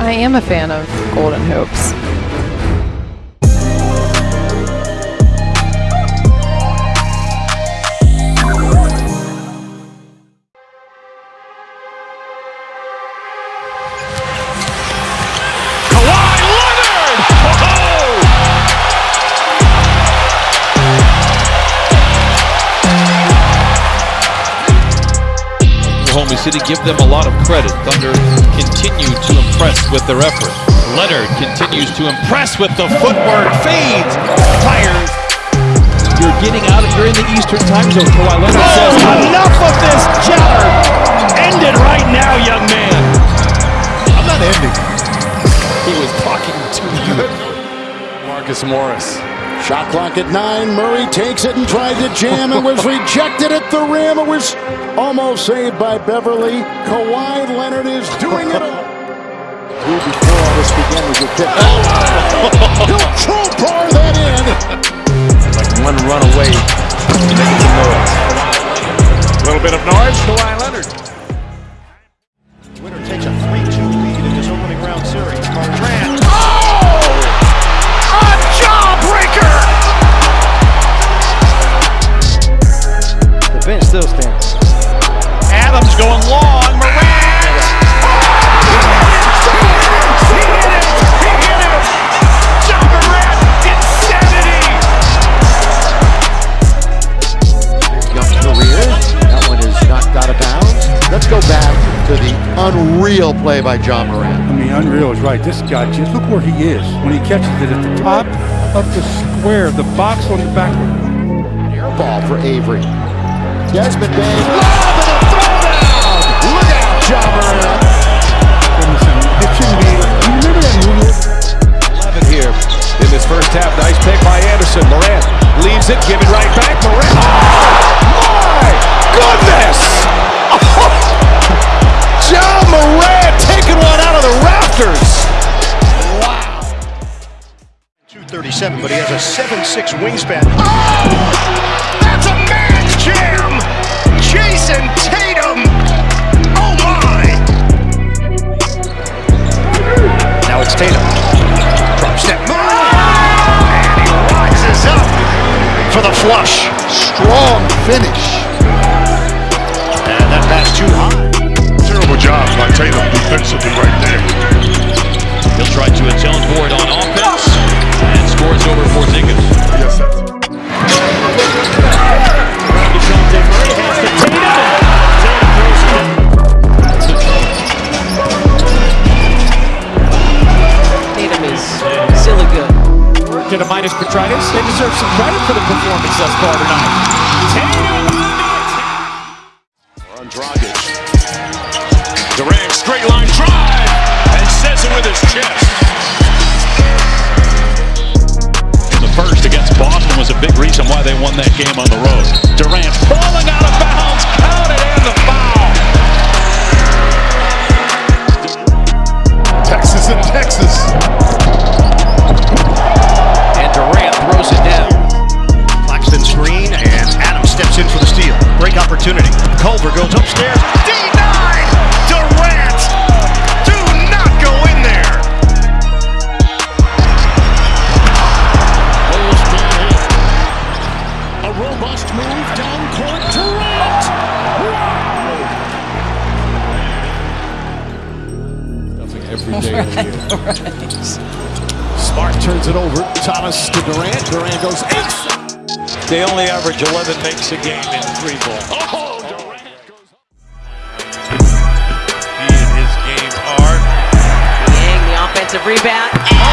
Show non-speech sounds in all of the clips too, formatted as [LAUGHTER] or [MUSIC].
I am a fan of Golden Hoops. Oklahoma City give them a lot of credit. Thunder continue to impress with their effort. Leonard continues to impress with the footwork, fades, fires. You're getting out of, you're in the Eastern time zone. Kawhi Leonard oh, says, enough of this chatter. End it right now, young man. I'm not ending. He was talking to you. Marcus Morris. Shot clock at nine. Murray takes it and tried to jam It was [LAUGHS] rejected at the rim. It was almost saved by Beverley. Kawhi Leonard is doing it. Who before all this began was your pick. Oh. He'll crowbar that in. Like one run away. Making some noise. A little bit of noise. Kawhi Leonard. Unreal play by Ja Morant. I mean, unreal is right. This guy, just look where he is when he catches it at the top of the square, the box on the back. Air ball for Avery. Desmond Bane. Oh, Lob and a throwdown! Look out, Ja Morant. It shouldn't be. You remember that movie? 11 here in this first half. Nice pick by Anderson. Morant leaves it, give it right back. Morant. Oh, my goodness! Has a 7'6 wingspan. Oh! That's a man's jam! Jayson Tatum! Oh my! Now it's Tatum. Drop step move! And he rises up for the flush. Strong finish. And that pass too high. Terrible job by Tatum defensively right there. He'll try to atone for it on offense for the performance thus far tonight. On Dragic. Durant straight line drive and says it with his chest. The first against Boston was a big reason why they won that game on the road. Thomas to Durant. Durant goes eight. They only average 11 makes a game in three ball. Oh, Durant goes He and his game are. Yang, the offensive rebound. And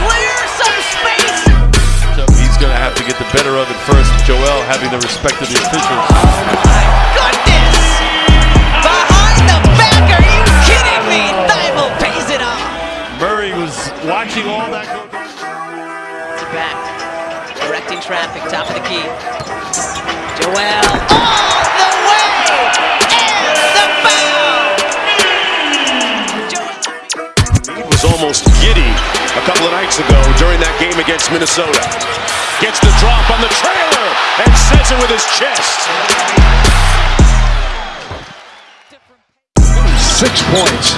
clear some space. He's going to have to get the better of it first. Joel having the respect of the officials. Traffic, top of the key. Joel, all the way, and the foul. Joel. He was almost giddy a couple of nights ago during that game against Minnesota. Gets the drop on the trailer and says it with his chest. six points.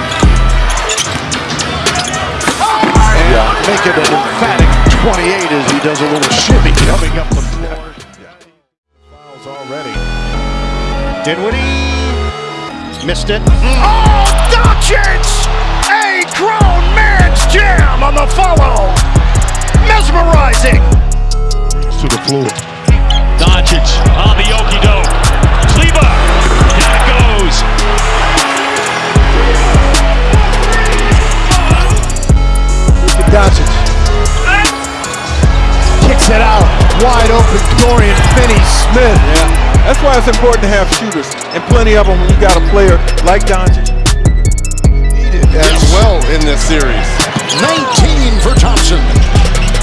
Oh, yeah, make it an emphatic 28 as he does a little shimmy coming up the floor. Fouls already. Dinwiddie missed it. Oh, Doncic! A grown man's jam on the follow. Mesmerizing. To the floor. Wide open. Dorian Finney-Smith. Yeah, that's why it's important to have shooters and plenty of them when you got a player like Doncic. As well in this series. 19 for Thompson.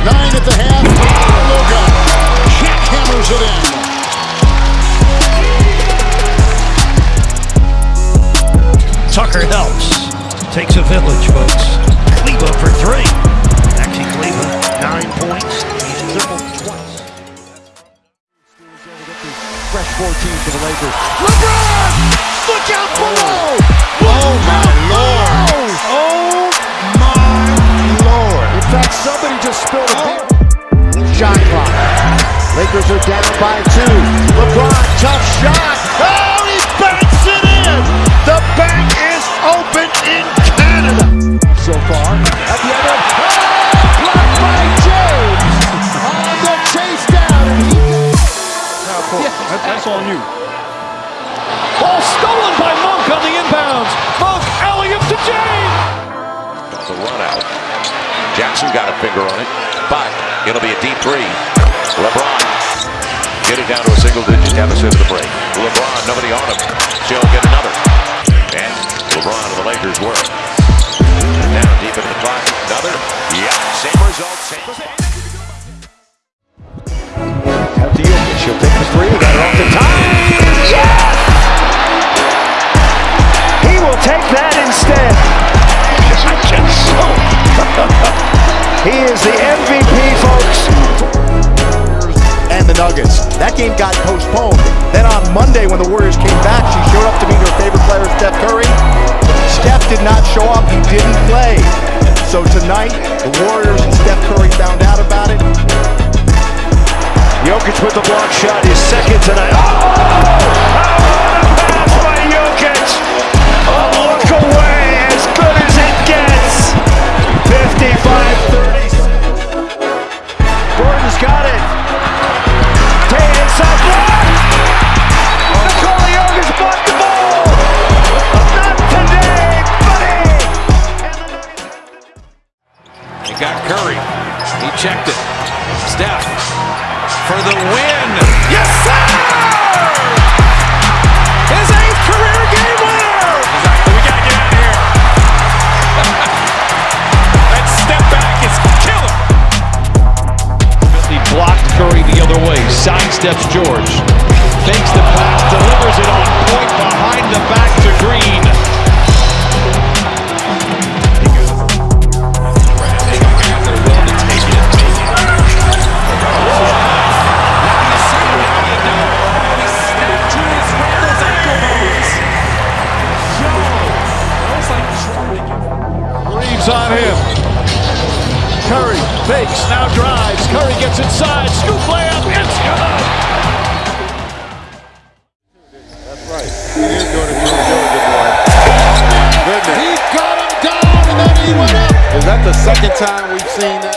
Nine at the half. Luka jackhammers it in. Tucker helps. Takes a village, folks. Lakers are down by two. LeBron, tough shot. Oh, he banks it in! The bank is open in Canada. So far, at the other. Oh, blocked by James! On the chase down, and he That's on you. Ball stolen by Monk on the inbounds. Monk, alley up to James. The run out. Jackson got a finger on it, but it'll be a deep three. LeBron getting down to a single digit deficit of the break. LeBron, nobody on him. She'll get another. And LeBron and the Lakers work. Down deep into the clock. Another. Yeah, same result. Same. Out to Jokic. He'll take the three. Got it off the top. Yes! He will take that instead. [LAUGHS] he is the MVP, folks. Nuggets. That game got postponed. Then on Monday, when the Warriors came back, she showed up to meet her favorite player, Steph Curry. Steph did not show up. He didn't play. So tonight, the Warriors and Steph Curry found out about it. Jokic with the block shot, his second tonight. Oh! what a Pass by Jokic. A look away, Steph for the win. Yes, sir! His eighth career game winner. We gotta get out of here. [LAUGHS] that step back is killer. Bentley blocked Curry the other way. Sidesteps George. Fakes the pass, delivers it on point behind the back Reaves on him. Curry fakes, now drives. Curry gets inside. Scoop layup. It's good. That's right. He is doing it really good, good boy. Goodness. He got him down and then he went up. Is that the second time we've seen that?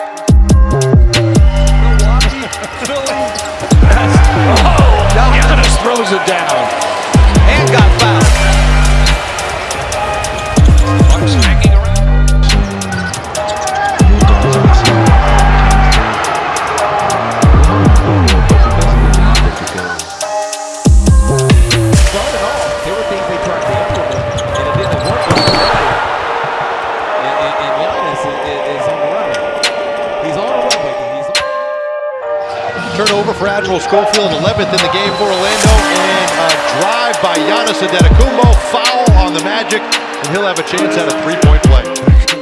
Admiral Schofield, 11th in the game for Orlando, and a drive by Giannis Antetokounmpo, foul on the Magic, and he'll have a chance at a three-point play.